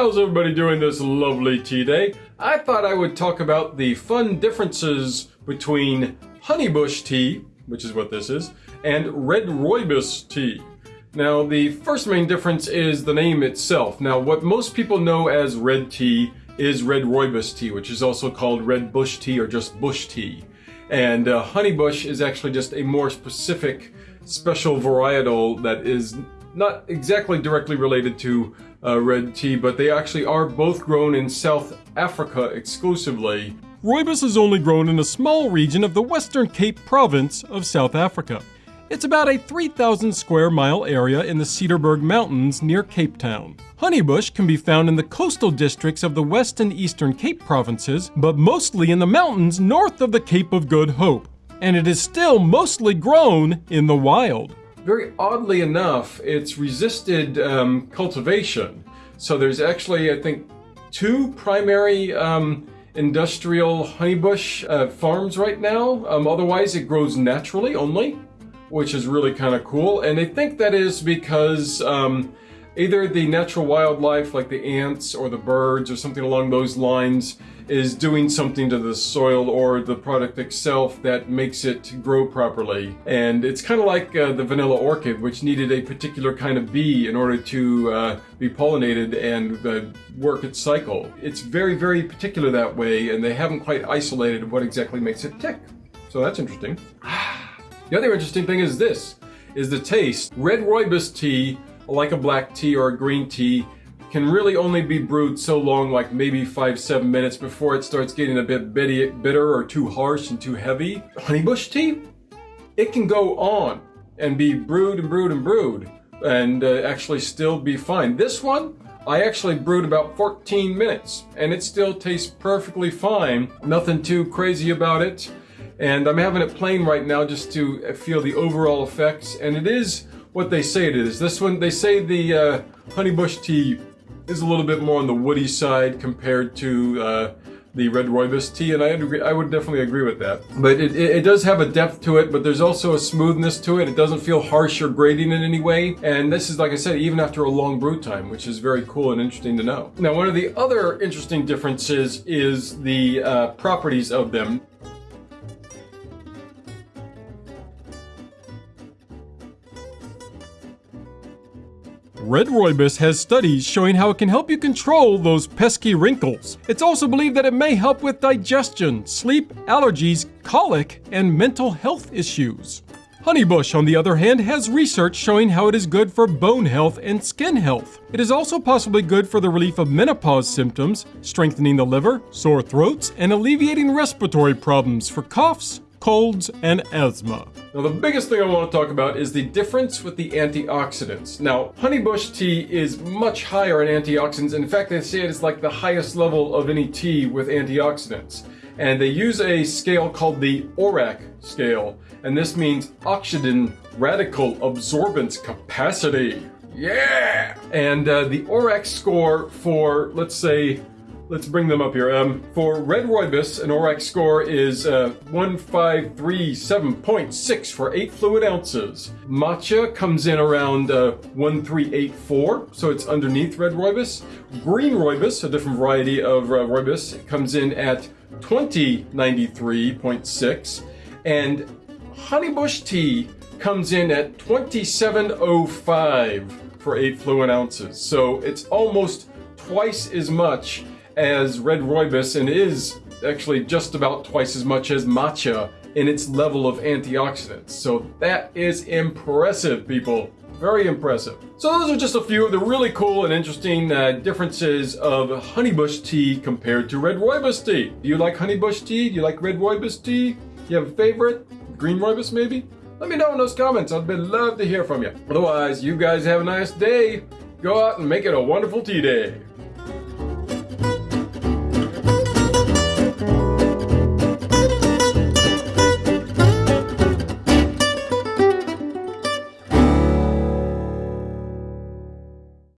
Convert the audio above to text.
How's everybody doing this lovely tea day? I thought I would talk about the fun differences between honeybush tea, which is what this is, and red rooibos tea. Now, the first main difference is the name itself. Now, what most people know as red tea is red rooibos tea, which is also called red bush tea or just bush tea. And uh, honeybush is actually just a more specific special varietal that is not exactly directly related to uh, red tea, but they actually are both grown in South Africa exclusively. Rooibos is only grown in a small region of the Western Cape province of South Africa. It's about a 3,000 square mile area in the Cederberg Mountains near Cape Town. Honeybush can be found in the coastal districts of the West and Eastern Cape provinces, but mostly in the mountains north of the Cape of Good Hope. And it is still mostly grown in the wild. Very oddly enough, it's resisted um, cultivation. So there's actually, I think, two primary um, industrial honeybush uh, farms right now. Um, otherwise, it grows naturally only which is really kind of cool. And I think that is because um, either the natural wildlife like the ants or the birds or something along those lines is doing something to the soil or the product itself that makes it grow properly. And it's kind of like uh, the vanilla orchid, which needed a particular kind of bee in order to uh, be pollinated and uh, work its cycle. It's very, very particular that way, and they haven't quite isolated what exactly makes it tick. So that's interesting. The other interesting thing is this, is the taste. Red rooibos tea, like a black tea or a green tea, can really only be brewed so long, like maybe five, seven minutes before it starts getting a bit bitter or too harsh and too heavy. Honeybush tea, it can go on and be brewed and brewed and brewed and uh, actually still be fine. This one, I actually brewed about 14 minutes and it still tastes perfectly fine. Nothing too crazy about it. And I'm having it plain right now just to feel the overall effects. And it is what they say it is. This one, they say the uh, honeybush tea is a little bit more on the woody side compared to uh, the red rooibos tea, and I agree, I would definitely agree with that. But it, it, it, does have a depth to it, but there's also a smoothness to it. It doesn't feel harsh or grating in any way. And this is, like I said, even after a long brew time, which is very cool and interesting to know. Now, one of the other interesting differences is the uh, properties of them. Red Rooibos has studies showing how it can help you control those pesky wrinkles. It's also believed that it may help with digestion, sleep, allergies, colic, and mental health issues. Honeybush, on the other hand, has research showing how it is good for bone health and skin health. It is also possibly good for the relief of menopause symptoms, strengthening the liver, sore throats, and alleviating respiratory problems for coughs, colds, and asthma. Now the biggest thing I want to talk about is the difference with the antioxidants. Now honeybush tea is much higher in antioxidants. In fact, they say it is like the highest level of any tea with antioxidants. And they use a scale called the ORAC scale. And this means oxygen radical absorbance capacity. Yeah! And uh, the ORAC score for, let's say, Let's bring them up here. Um, for Red Rooibos, an ORAC score is uh, 1537.6 for 8 fluid ounces. Matcha comes in around uh, 1384, so it's underneath Red Rooibos. Green Rooibos, a different variety of uh, Rooibos, comes in at 2093.6. And Honeybush Tea comes in at 2705 for 8 fluid ounces. So it's almost twice as much as red rooibos and is actually just about twice as much as matcha in its level of antioxidants. So that is impressive, people. Very impressive. So those are just a few of the really cool and interesting uh, differences of honeybush tea compared to red rooibos tea. Do you like honeybush tea? Do you like red rooibos tea? Do you have a favorite? Green rooibos maybe? Let me know in those comments. I'd love to hear from you. Otherwise, you guys have a nice day. Go out and make it a wonderful tea day.